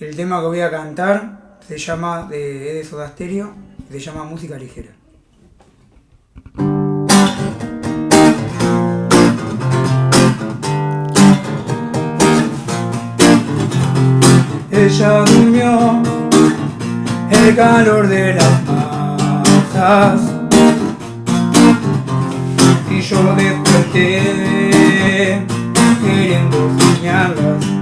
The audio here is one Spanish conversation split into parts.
El tema que voy a cantar se llama de, de Soda Stereo, se llama Música Ligera. Ella durmió el calor de las masas y yo desperté queriendo soñarlas.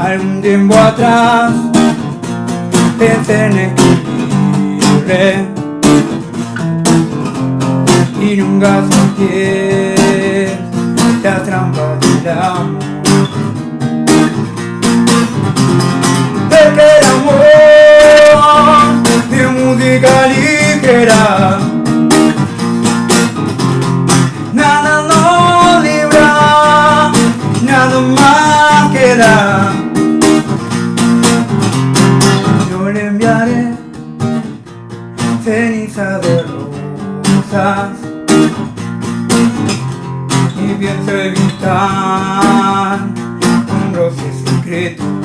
Algún tiempo atrás pensé en escribirle y nunca solté la trampa del amor. De que el amor de música ligera Nada nos libra, nada más queda ceniza de rosas Y pienso evitar un roce secreto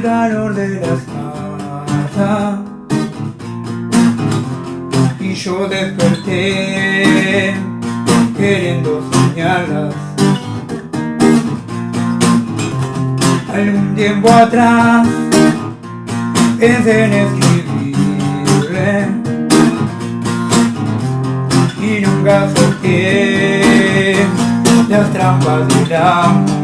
el calor de las masas y yo desperté queriendo soñarlas. Algún tiempo atrás pensé en escribirle y nunca solté las trampas del amor.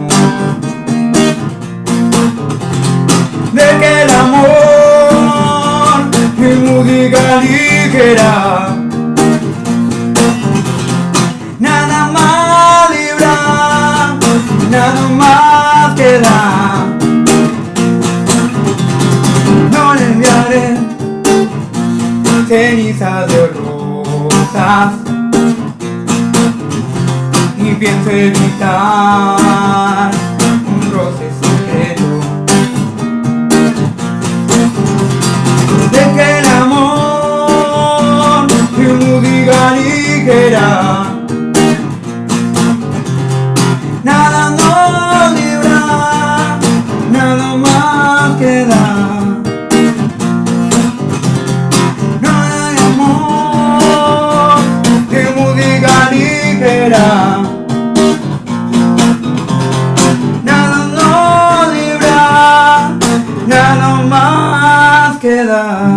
Nada más libra, nada más queda. No le enviaré cenizas de rosas y pienso evitar soledad